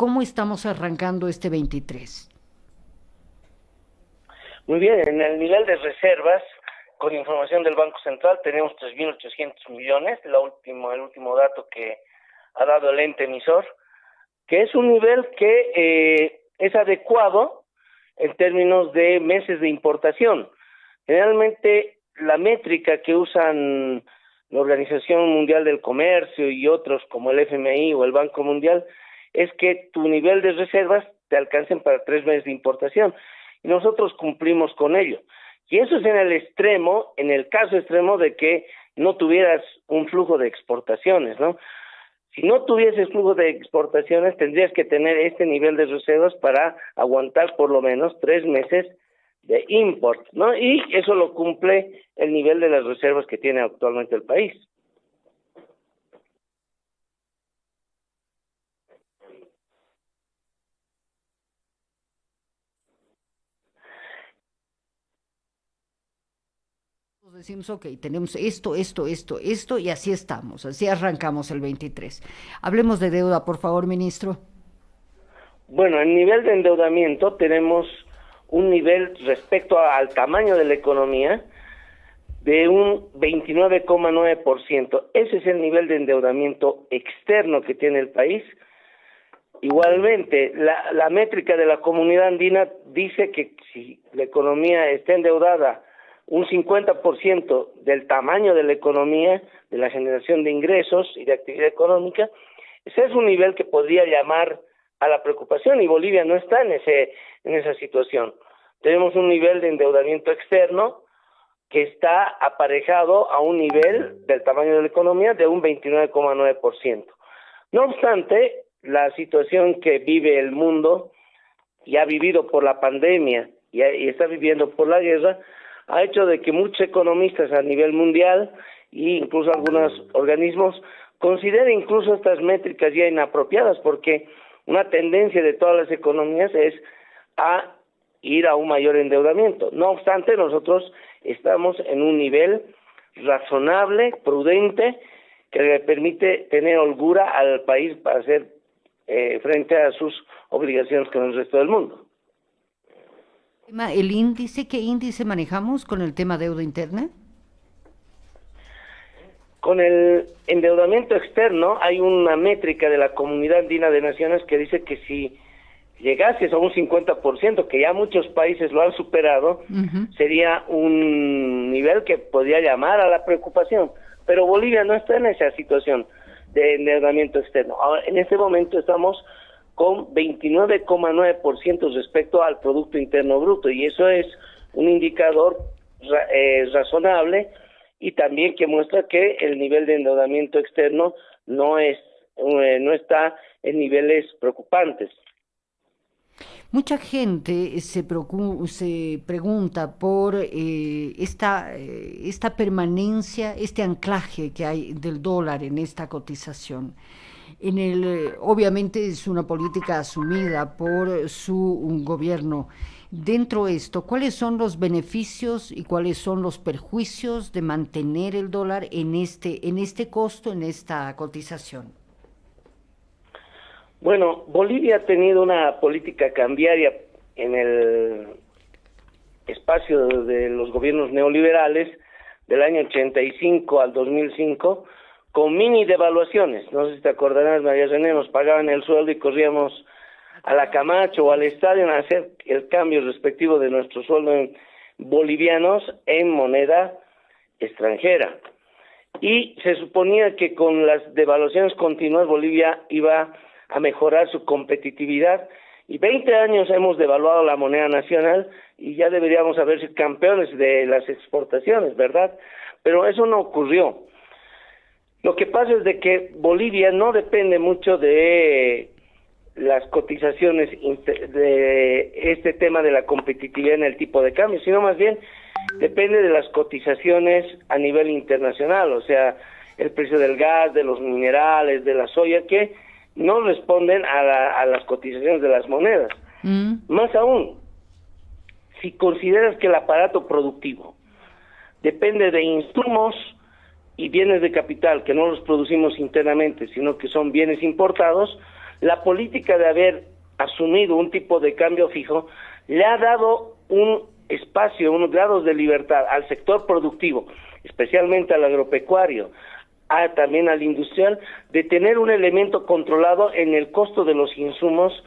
¿cómo estamos arrancando este 23? Muy bien, en el nivel de reservas, con información del Banco Central, tenemos 3.800 millones, la último, el último dato que ha dado el ente emisor, que es un nivel que eh, es adecuado en términos de meses de importación. Generalmente la métrica que usan la Organización Mundial del Comercio y otros como el FMI o el Banco Mundial es que tu nivel de reservas te alcancen para tres meses de importación y nosotros cumplimos con ello. Y eso es en el extremo, en el caso extremo de que no tuvieras un flujo de exportaciones, ¿no? Si no tuvieses flujo de exportaciones, tendrías que tener este nivel de reservas para aguantar por lo menos tres meses de import, ¿no? Y eso lo cumple el nivel de las reservas que tiene actualmente el país. Decimos, ok, tenemos esto, esto, esto, esto, y así estamos, así arrancamos el 23. Hablemos de deuda, por favor, ministro. Bueno, en nivel de endeudamiento tenemos un nivel respecto al tamaño de la economía de un 29,9%. Ese es el nivel de endeudamiento externo que tiene el país. Igualmente, la, la métrica de la comunidad andina dice que si la economía está endeudada un 50% del tamaño de la economía, de la generación de ingresos y de actividad económica, ese es un nivel que podría llamar a la preocupación y Bolivia no está en ese en esa situación. Tenemos un nivel de endeudamiento externo que está aparejado a un nivel del tamaño de la economía de un 29,9%. No obstante, la situación que vive el mundo y ha vivido por la pandemia y, y está viviendo por la guerra ha hecho de que muchos economistas a nivel mundial e incluso algunos organismos consideren incluso estas métricas ya inapropiadas porque una tendencia de todas las economías es a ir a un mayor endeudamiento. No obstante, nosotros estamos en un nivel razonable, prudente, que le permite tener holgura al país para hacer eh, frente a sus obligaciones con el resto del mundo. ¿El índice, qué índice manejamos con el tema deuda interna? Con el endeudamiento externo hay una métrica de la Comunidad Andina de Naciones que dice que si llegases a un 50%, que ya muchos países lo han superado, sería un nivel que podría llamar a la preocupación. Pero Bolivia no está en esa situación de endeudamiento externo. Ahora, en este momento estamos con 29,9% respecto al Producto Interno Bruto y eso es un indicador eh, razonable y también que muestra que el nivel de endeudamiento externo no es eh, no está en niveles preocupantes. Mucha gente se, se pregunta por eh, esta, esta permanencia, este anclaje que hay del dólar en esta cotización en el, eh, obviamente es una política asumida por su gobierno. Dentro de esto, ¿cuáles son los beneficios y cuáles son los perjuicios de mantener el dólar en este, en este costo, en esta cotización? Bueno, Bolivia ha tenido una política cambiaria en el espacio de los gobiernos neoliberales del año 85 al 2005 con mini devaluaciones. No sé si te acordarás, María René, nos pagaban el sueldo y corríamos a la Camacho o al estadio a hacer el cambio respectivo de nuestro sueldo en bolivianos en moneda extranjera. Y se suponía que con las devaluaciones continuas Bolivia iba a mejorar su competitividad y 20 años hemos devaluado la moneda nacional y ya deberíamos haber sido campeones de las exportaciones, ¿verdad? Pero eso no ocurrió. Lo que pasa es de que Bolivia no depende mucho de las cotizaciones de este tema de la competitividad en el tipo de cambio, sino más bien depende de las cotizaciones a nivel internacional, o sea, el precio del gas, de los minerales, de la soya, que no responden a, las cotizaciones de las monedas. Mm. Más aún, si consideras que el aparato productivo depende de insumos y bienes de capital que no los producimos internamente, sino que son bienes importados, la política de haber asumido un tipo de cambio fijo le ha dado un espacio, unos grados de libertad al sector productivo, especialmente al agropecuario, a, también al industrial, de tener un elemento controlado en el costo de los insumos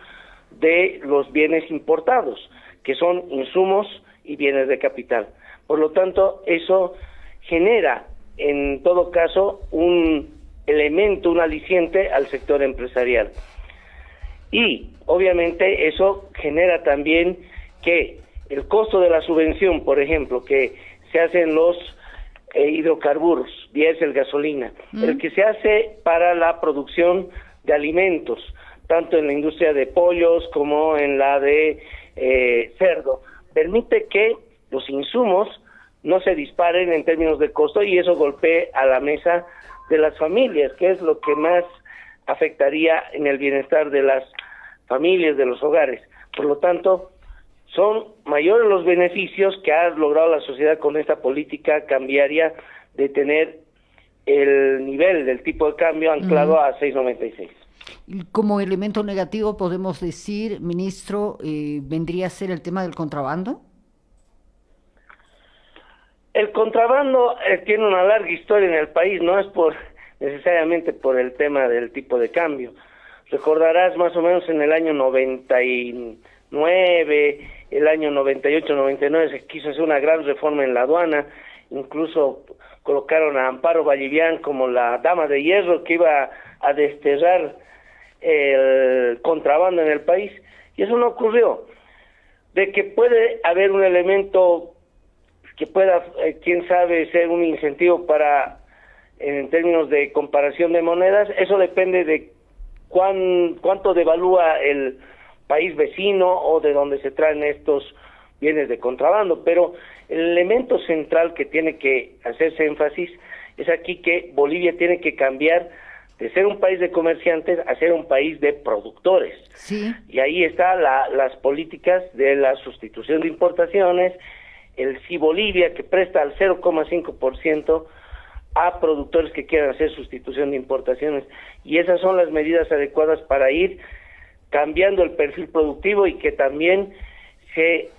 de los bienes importados, que son insumos y bienes de capital. Por lo tanto, eso genera, en todo caso, un elemento, un aliciente al sector empresarial. Y, obviamente, eso genera también que el costo de la subvención, por ejemplo, que se hacen los eh, hidrocarburos, diésel, gasolina, el que se hace para la producción de alimentos, tanto en la industria de pollos como en la de eh, cerdo, permite que los insumos no se disparen en términos de costo y eso golpee a la mesa de las familias, que es lo que más afectaría en el bienestar de las familias, de los hogares. Por lo tanto, son mayores los beneficios que ha logrado la sociedad con esta política cambiaria de tener el nivel del tipo de cambio anclado a 6.96. Como elemento negativo podemos decir, ministro, eh, vendría a ser el tema del contrabando. El contrabando eh, tiene una larga historia en el país, no es por necesariamente por el tema del tipo de cambio. Recordarás más o menos en el año 99 el año 98-99 se quiso hacer una gran reforma en la aduana, incluso colocaron a Amparo Vallivian como la dama de hierro que iba a desterrar el contrabando en el país, y eso no ocurrió. De que puede haber un elemento que pueda, eh, quién sabe, ser un incentivo para, en términos de comparación de monedas, eso depende de cuán, cuánto devalúa el país vecino o de donde se traen estos bienes de contrabando, pero el elemento central que tiene que hacerse énfasis es aquí que Bolivia tiene que cambiar de ser un país de comerciantes a ser un país de productores. Y ahí están las políticas de la sustitución de importaciones, el sí Bolivia que presta al 0,5% a productores que quieran hacer sustitución de importaciones. Y esas son las medidas adecuadas para ir cambiando el perfil productivo y que también se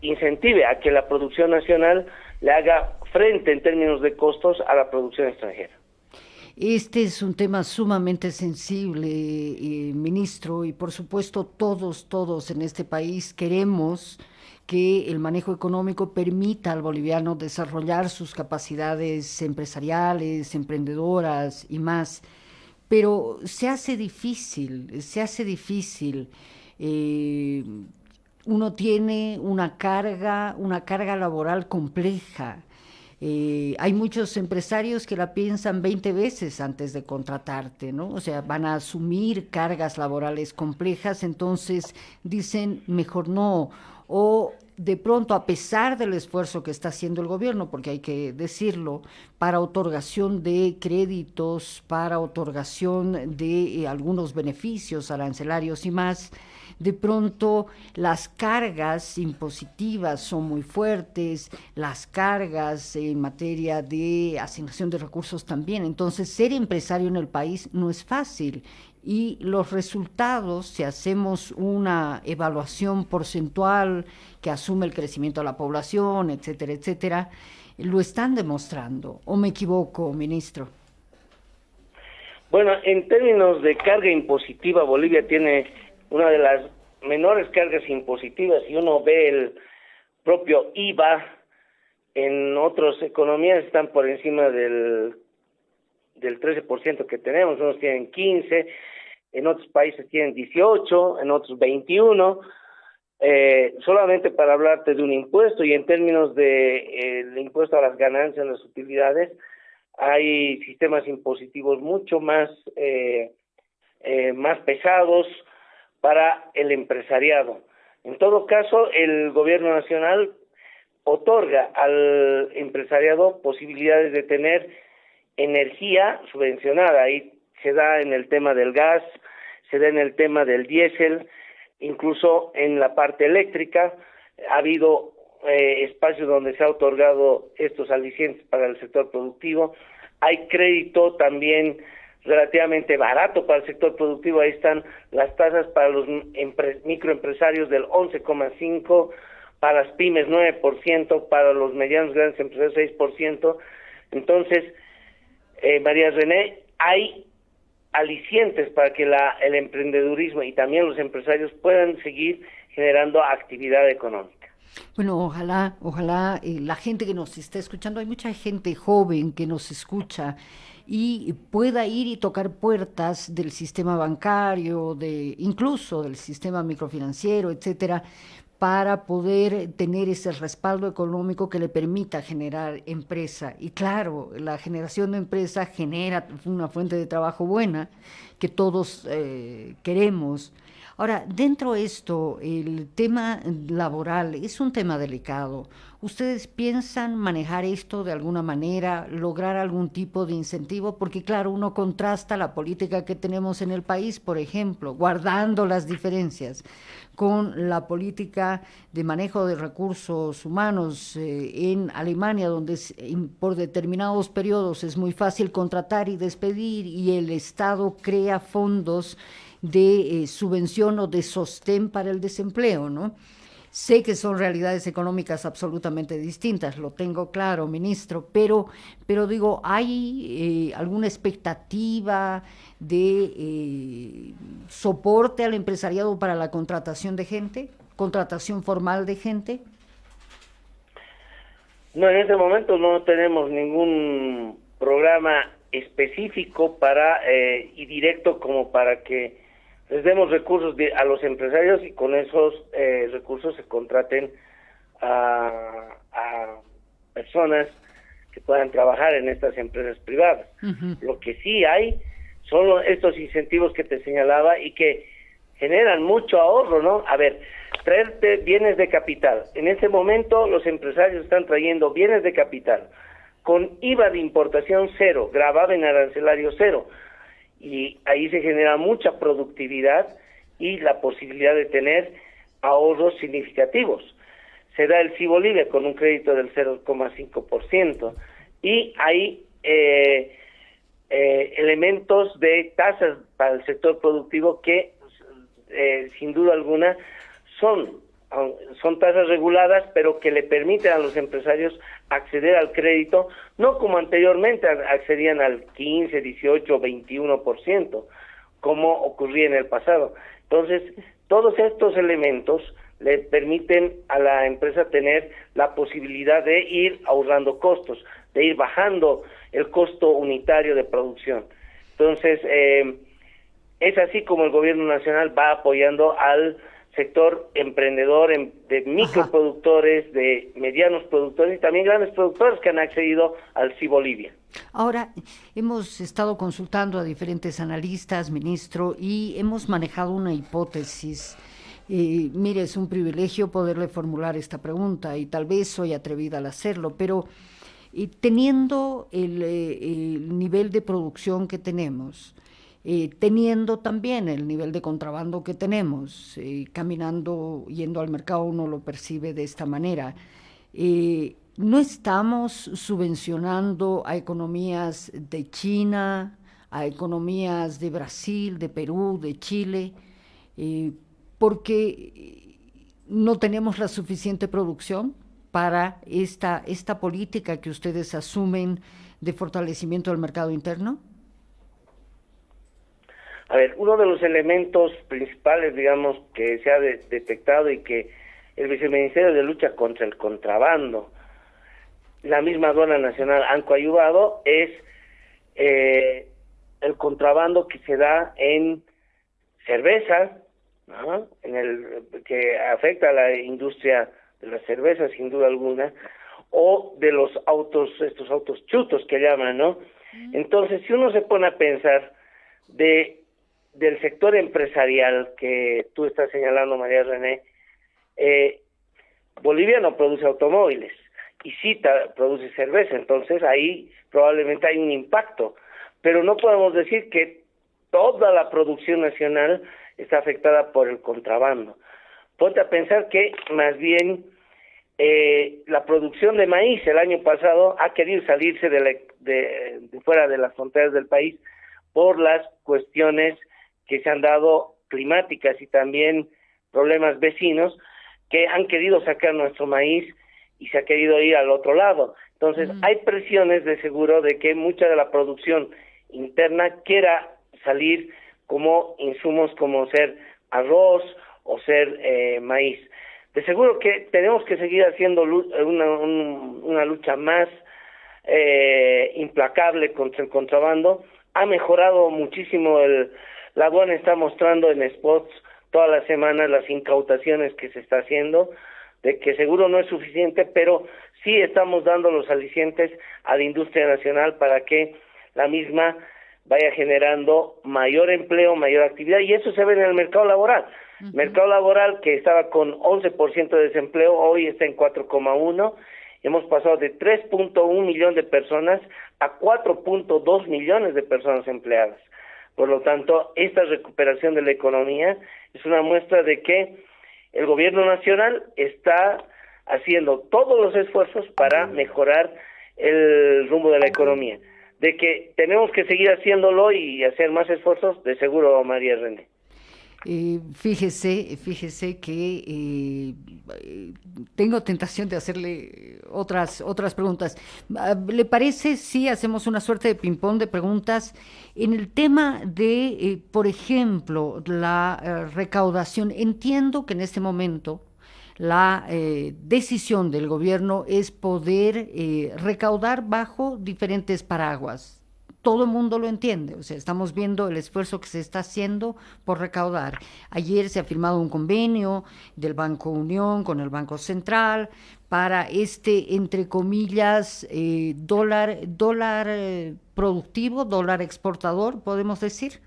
incentive a que la producción nacional le haga frente en términos de costos a la producción extranjera. Este es un tema sumamente sensible, eh, ministro, y por supuesto todos, todos en este país queremos que el manejo económico permita al boliviano desarrollar sus capacidades empresariales, emprendedoras y más pero se hace difícil, se hace difícil. Eh, uno tiene una carga, una carga laboral compleja. Eh, hay muchos empresarios que la piensan 20 veces antes de contratarte, ¿no? O sea, van a asumir cargas laborales complejas, entonces dicen, mejor no. O de pronto, a pesar del esfuerzo que está haciendo el gobierno, porque hay que decirlo, para otorgación de créditos, para otorgación de eh, algunos beneficios arancelarios y más, de pronto las cargas impositivas son muy fuertes, las cargas en materia de asignación de recursos también. Entonces, ser empresario en el país no es fácil y los resultados, si hacemos una evaluación porcentual que asume el crecimiento de la población, etcétera, etcétera, lo están demostrando. ¿O me equivoco, ministro? Bueno, en términos de carga impositiva, Bolivia tiene una de las menores cargas impositivas. Si uno ve el propio IVA, en otras economías están por encima del del 13% que tenemos, unos tienen 15, en otros países tienen 18, en otros 21, eh, solamente para hablarte de un impuesto y en términos de eh, impuesto a las ganancias, las utilidades, hay sistemas impositivos mucho más eh, eh, más pesados para el empresariado. En todo caso, el gobierno nacional otorga al empresariado posibilidades de tener energía subvencionada. Ahí se da en el tema del gas, se da en el tema del diésel, incluso en la parte eléctrica. Ha habido eh, espacios donde se ha otorgado estos alicientes para el sector productivo. Hay crédito también relativamente barato para el sector productivo. Ahí están las tasas para los microempresarios del 11,5%, para las pymes 9%, para los medianos grandes empresarios 6%. Entonces, eh, María René, hay alicientes para que la, el emprendedurismo y también los empresarios puedan seguir generando actividad económica. Bueno, ojalá, ojalá eh, la gente que nos está escuchando, hay mucha gente joven que nos escucha y pueda ir y tocar puertas del sistema bancario, de incluso del sistema microfinanciero, etcétera, para poder tener ese respaldo económico que le permita generar empresa. Y claro, la generación de empresa genera una fuente de trabajo buena que todos eh, queremos. Ahora, dentro de esto, el tema laboral es un tema delicado. ¿Ustedes piensan manejar esto de alguna manera, lograr algún tipo de incentivo? Porque claro, uno contrasta la política que tenemos en el país, por ejemplo, guardando las diferencias, con la política de manejo de recursos humanos eh, en Alemania, donde por determinados periodos es muy fácil contratar y despedir y el Estado crea fondos de eh, subvención o de sostén para el desempleo, ¿no? Sé que son realidades económicas absolutamente distintas, lo tengo claro, ministro, pero, pero digo, ¿hay eh, alguna expectativa de eh, soporte al empresariado para la contratación de gente, contratación formal de gente? No, en este momento no tenemos ningún programa específico para y directo como para que les demos recursos a los empresarios y con esos eh, recursos se contraten a, personas que puedan trabajar en estas empresas privadas. Lo que sí hay son estos incentivos que te señalaba y que generan mucho ahorro, ¿no? A ver, traerte bienes de capital. En este momento los empresarios están trayendo bienes de capital con IVA de importación cero, grabado en arancelario cero y ahí se genera mucha productividad y la posibilidad de tener ahorros significativos. Se da el Cibolivia con un crédito del 0,5% y hay eh, eh, elementos de tasas para el sector productivo que eh, sin duda alguna son son tasas reguladas, pero que le permiten a los empresarios acceder al crédito, no como anteriormente accedían al 15, 18, 21%, como ocurría en el pasado. Entonces, todos estos elementos le permiten a la empresa tener la posibilidad de ir ahorrando costos, de ir bajando el costo unitario de producción. Entonces, eh, es así como el gobierno nacional va apoyando al sector emprendedor de microproductores, de medianos productores y también grandes productores que han accedido al CI Bolivia. Ahora, hemos estado consultando a diferentes analistas, ministro, y hemos manejado una hipótesis. Eh, mire, es un privilegio poderle formular esta pregunta y tal vez soy atrevida al hacerlo, pero eh, teniendo el, eh, el nivel de producción que tenemos, eh, teniendo también el nivel de contrabando que tenemos, eh, caminando, yendo al mercado, uno lo percibe de esta manera. Eh, no estamos subvencionando a economías de China, a economías de Brasil, de Perú, de Chile, porque no tenemos la suficiente producción para esta, esta política que ustedes asumen de fortalecimiento del mercado interno? A ver, uno de los elementos principales, digamos, que se ha detectado y que el Viceministerio de Lucha contra el Contrabando, la misma aduana nacional han coayudado, es eh, el contrabando que se da en cerveza, en el que afecta a la industria de la cerveza sin duda alguna, o de los autos, estos autos chutos que llaman, ¿no? Entonces, si uno se pone a pensar de del sector empresarial que tú estás señalando, María René, eh, Bolivia no produce automóviles y sí produce cerveza, entonces ahí probablemente hay un impacto, pero no podemos decir que toda la producción nacional está afectada por el contrabando. Ponte a pensar que más bien eh, la producción de maíz el año pasado ha querido salirse de, de fuera de las fronteras del país por las cuestiones que se han dado climáticas y también problemas vecinos que han querido sacar nuestro maíz y se ha querido ir al otro lado. Entonces, hay presiones de seguro de que mucha de la producción interna quiera salir como insumos como ser arroz o ser eh, maíz. De seguro que tenemos que seguir haciendo una, una lucha más eh, implacable contra el contrabando. Ha mejorado muchísimo el, la aduana está mostrando en spots todas las semanas las incautaciones que se está haciendo, de que seguro no es suficiente, pero sí estamos dando los alicientes a la industria nacional para que la misma vaya generando mayor empleo, mayor actividad, y eso se ve en el mercado laboral. Mercado laboral que estaba con 11% de desempleo, hoy está en 4,1%, hemos pasado de 3.1 millones de personas a 4.2 millones de personas empleadas. Por lo tanto, esta recuperación de la economía es una muestra de que el gobierno nacional está haciendo todos los esfuerzos para mejorar el rumbo de la economía. De que tenemos que seguir haciéndolo y hacer más esfuerzos, de seguro, María René. Eh, fíjese, fíjese que eh, tengo tentación de hacerle otras, otras preguntas. Ah, ¿Le parece si hacemos una suerte de ping-pong de preguntas en el tema de, eh, por ejemplo, la recaudación? Entiendo que en este momento la decisión del gobierno es poder recaudar bajo diferentes paraguas todo el mundo lo entiende. O sea, estamos viendo el esfuerzo que se está haciendo por recaudar. Ayer se ha firmado un convenio del Banco Unión con el Banco Central para este, entre comillas, eh, dólar, dólar eh, productivo, dólar exportador, podemos decir.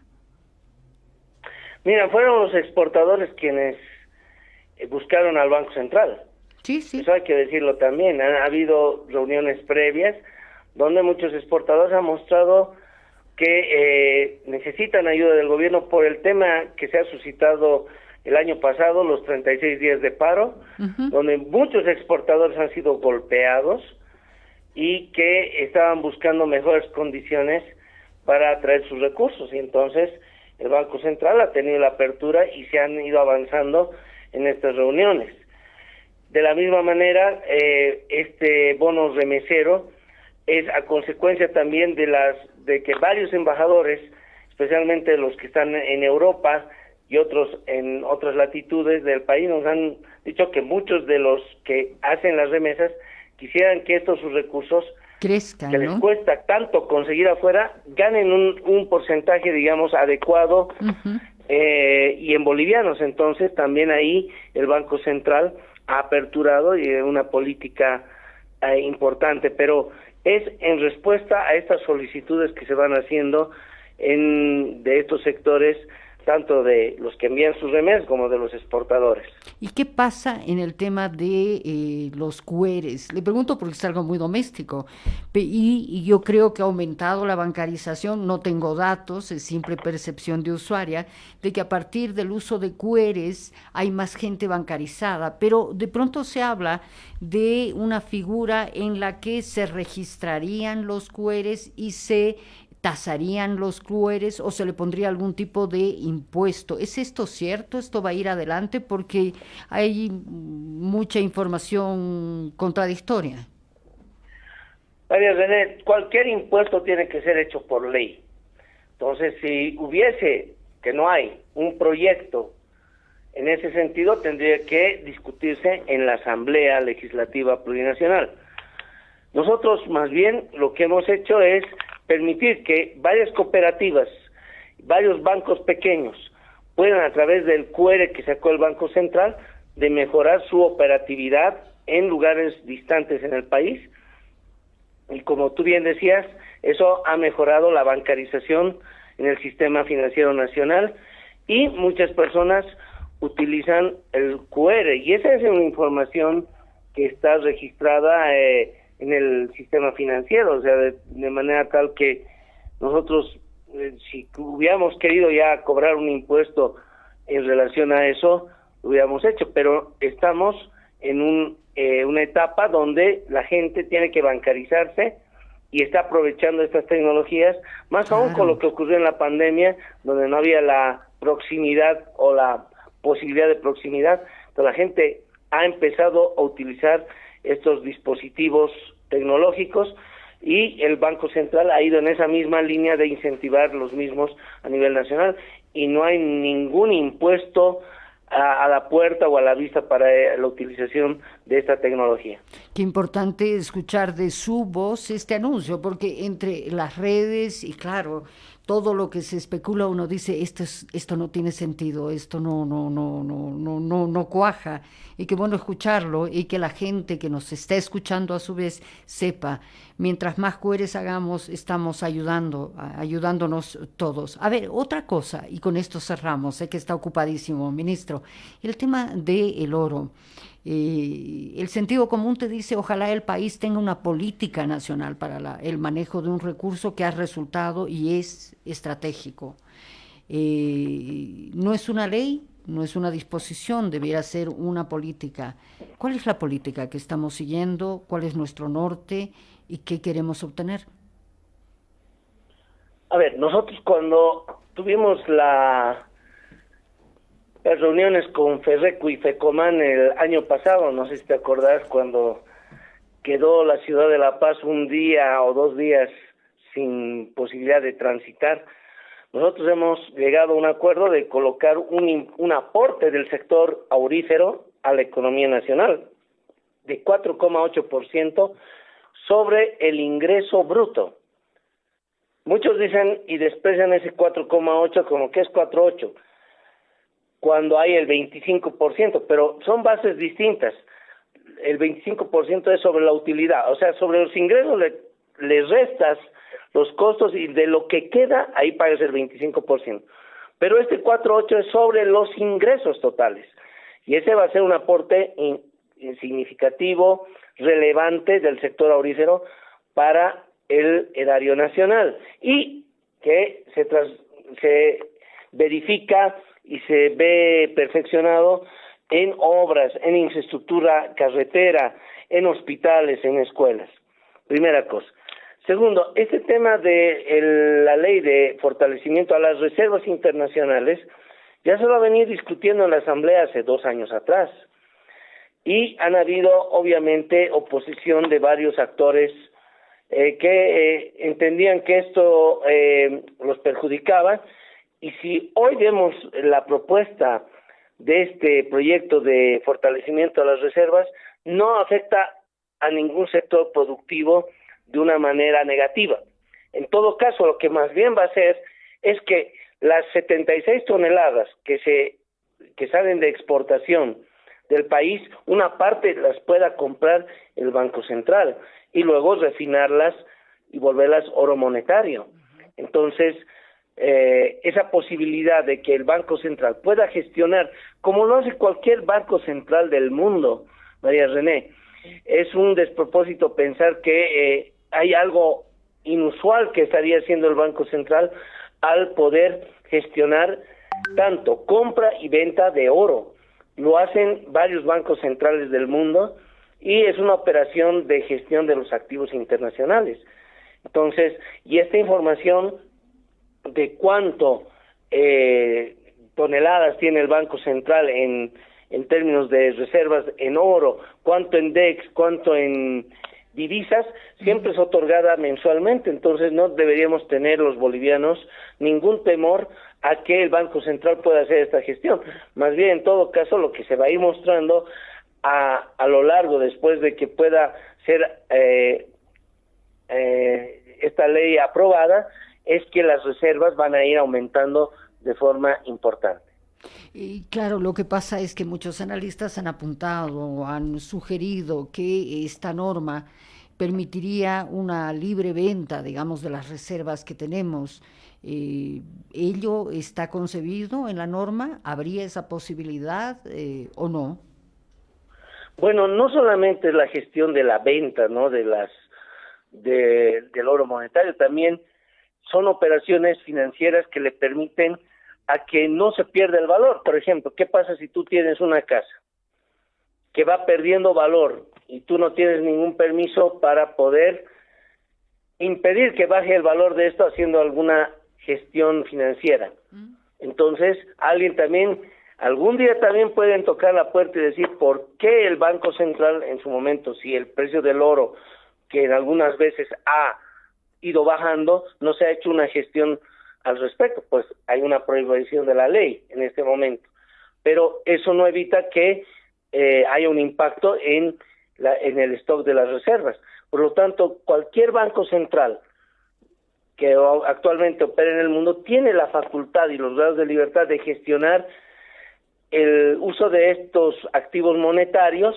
Mira, fueron los exportadores quienes eh, buscaron al Banco Central. Sí, sí. Eso hay que decirlo también. Han habido reuniones previas donde muchos exportadores han mostrado que eh, necesitan ayuda del gobierno por el tema que se ha suscitado el año pasado, los 36 días de paro, donde muchos exportadores han sido golpeados y que estaban buscando mejores condiciones para atraer sus recursos. Y entonces el Banco Central ha tenido la apertura y se han ido avanzando en estas reuniones. De la misma manera, eh, este bono remesero es a consecuencia también de las de que varios embajadores, especialmente los que están en Europa y otros en otras latitudes del país, nos han dicho que muchos de los que hacen las remesas quisieran que estos sus recursos crezcan, que les cuesta tanto conseguir afuera, ganen un, un porcentaje, digamos, adecuado eh, y en bolivianos. Entonces, también ahí el Banco Central ha aperturado y una política eh, importante, pero es en respuesta a estas solicitudes que se van haciendo en, de estos sectores tanto de los que envían sus remesas como de los exportadores. ¿Y qué pasa en el tema de eh, los cueres? Le pregunto porque es algo muy doméstico y, yo creo que ha aumentado la bancarización, no tengo datos, es simple percepción de usuaria, de que a partir del uso de cueres hay más gente bancarizada, pero de pronto se habla de una figura en la que se registrarían los cueres y se tasarían los clueres o se le pondría algún tipo de impuesto. ¿Es esto cierto? ¿Esto va a ir adelante? Porque hay mucha información contradictoria. María René, cualquier impuesto tiene que ser hecho por ley. Entonces, si hubiese, que no hay, un proyecto en ese sentido, tendría que discutirse en la Asamblea Legislativa Plurinacional. Nosotros, más bien, lo que hemos hecho es permitir que varias cooperativas, varios bancos pequeños puedan a través del QR que sacó el Banco Central de mejorar su operatividad en lugares distantes en el país. Y como tú bien decías, eso ha mejorado la bancarización en el sistema financiero nacional y muchas personas utilizan el QR y esa es una información que está registrada eh, en el sistema financiero, o sea, de, manera tal que nosotros, eh, si hubiéramos querido ya cobrar un impuesto en relación a eso, lo hubiéramos hecho, pero estamos en un, eh, una etapa donde la gente tiene que bancarizarse y está aprovechando estas tecnologías, más aún con lo que ocurrió en la pandemia, donde no había la proximidad o la posibilidad de proximidad, entonces la gente ha empezado a utilizar estos dispositivos tecnológicos y el Banco Central ha ido en esa misma línea de incentivar los mismos a nivel nacional y no hay ningún impuesto a, la puerta o a la vista para eh, la utilización de esta tecnología. Qué importante escuchar de su voz este anuncio, porque entre las redes y claro, todo lo que se especula uno dice esto es, esto no tiene sentido esto no no no no no no no cuaja y qué bueno escucharlo y que la gente que nos está escuchando a su vez sepa mientras más cueres hagamos estamos ayudando ayudándonos todos. A ver otra cosa y con esto cerramos sé que está ocupadísimo ministro el tema del el oro eh, el sentido común te dice, ojalá el país tenga una política nacional para el manejo de un recurso que ha resultado y es estratégico. Eh, no es una ley, no es una disposición, debiera ser una política. ¿Cuál es la política que estamos siguiendo? ¿Cuál es nuestro norte? ¿Y qué queremos obtener? A ver, nosotros cuando tuvimos la las reuniones con Ferreco y Fecoman el año pasado, no sé si te acordás, cuando quedó la ciudad de La Paz un día o dos días sin posibilidad de transitar. Nosotros hemos llegado a un acuerdo de colocar un, un aporte del sector aurífero a la economía nacional de 4,8% sobre el ingreso bruto. Muchos dicen y desprecian ese 4,8 como que es 4,8 cuando hay el 25%, pero son bases distintas. El 25% es sobre la utilidad, o sea, sobre los ingresos le, restas los costos y de lo que queda, ahí pagas el 25%. Pero este 4.8 es sobre los ingresos totales. Y ese va a ser un aporte significativo, relevante del sector aurífero para el erario nacional y que se, se verifica y se ve perfeccionado en obras, en infraestructura carretera, en hospitales, en escuelas. Primera cosa. Segundo, este tema de la ley de fortalecimiento a las reservas internacionales ya se va a venir discutiendo en la Asamblea hace dos años atrás. Y han habido, obviamente, oposición de varios actores eh, que eh, entendían que esto eh, los perjudicaba y si hoy vemos la propuesta de este proyecto de fortalecimiento de las reservas, no afecta a ningún sector productivo de una manera negativa. En todo caso, lo que más bien va a hacer es que las 76 toneladas que se que salen de exportación del país, una parte las pueda comprar el Banco Central y luego refinarlas y volverlas oro monetario. Entonces, eh, esa posibilidad de que el Banco Central pueda gestionar, como lo hace cualquier banco central del mundo, María René, es un despropósito pensar que eh, hay algo inusual que estaría haciendo el Banco Central al poder gestionar tanto compra y venta de oro. Lo hacen varios bancos centrales del mundo y es una operación de gestión de los activos internacionales. Entonces, y esta información de cuánto eh, toneladas tiene el Banco Central en, en términos de reservas en oro, cuánto en DEX, cuánto en divisas, siempre es otorgada mensualmente, entonces no deberíamos tener los bolivianos ningún temor a que el Banco Central pueda hacer esta gestión. Más bien, en todo caso, lo que se va a ir mostrando a, a lo largo, después de que pueda ser eh, eh, esta ley aprobada, es que las reservas van a ir aumentando de forma importante. Y claro, lo que pasa es que muchos analistas han apuntado, han sugerido que esta norma permitiría una libre venta, digamos, de las reservas que tenemos. Eh, ¿Ello está concebido en la norma? ¿Habría esa posibilidad eh, o no? Bueno, no solamente la gestión de la venta, ¿no? De las de, del oro monetario, también son operaciones financieras que le permiten a que no se pierda el valor. Por ejemplo, ¿qué pasa si tú tienes una casa que va perdiendo valor y tú no tienes ningún permiso para poder impedir que baje el valor de esto haciendo alguna gestión financiera. Mm. Entonces, alguien también, algún día también pueden tocar la puerta y decir por qué el Banco Central en su momento, si el precio del oro, que en algunas veces ha ido bajando, no se ha hecho una gestión al respecto, pues hay una prohibición de la ley en este momento. Pero eso no evita que eh, haya un impacto en, la, en el stock de las reservas. Por lo tanto, cualquier banco central que actualmente opera en el mundo tiene la facultad y los grados de libertad de gestionar el uso de estos activos monetarios,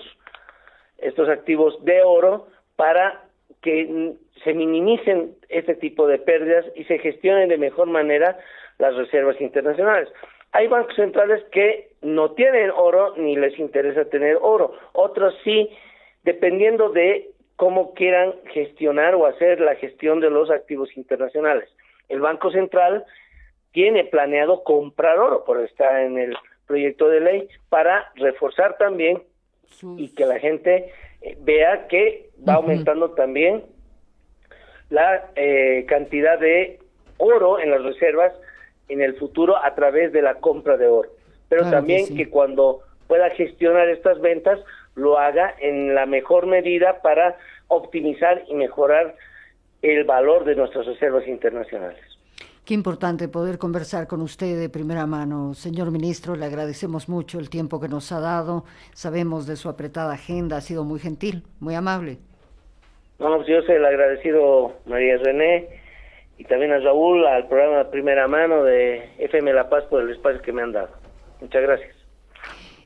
estos activos de oro, para que se minimicen este tipo de pérdidas y se gestionen de mejor manera las reservas internacionales. Hay bancos centrales que no tienen oro ni les interesa tener oro, otros sí, dependiendo de cómo quieran gestionar o hacer la gestión de los activos internacionales. El Banco Central tiene planeado comprar oro, por está en el proyecto de ley, para reforzar también y que la gente eh, vea que va aumentando también la eh, cantidad de oro en las reservas en el futuro a través de la compra de oro. Pero también que cuando pueda gestionar estas ventas, lo haga en la mejor medida para optimizar y mejorar el valor de nuestras reservas internacionales. Qué importante poder conversar con usted de primera mano. Señor ministro, le agradecemos mucho el tiempo que nos ha dado. Sabemos de su apretada agenda, ha sido muy gentil, muy amable. No, pues yo soy el agradecido María René y también a Raúl, al programa de Primera Mano de FM La Paz por el espacio que me han dado. Muchas gracias.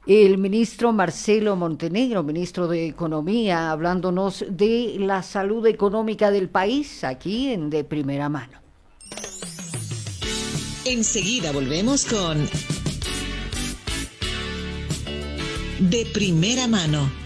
El ministro Marcelo Montenegro, ministro de Economía, hablándonos de la salud económica del país aquí en De Primera Mano. Enseguida volvemos con De Primera Mano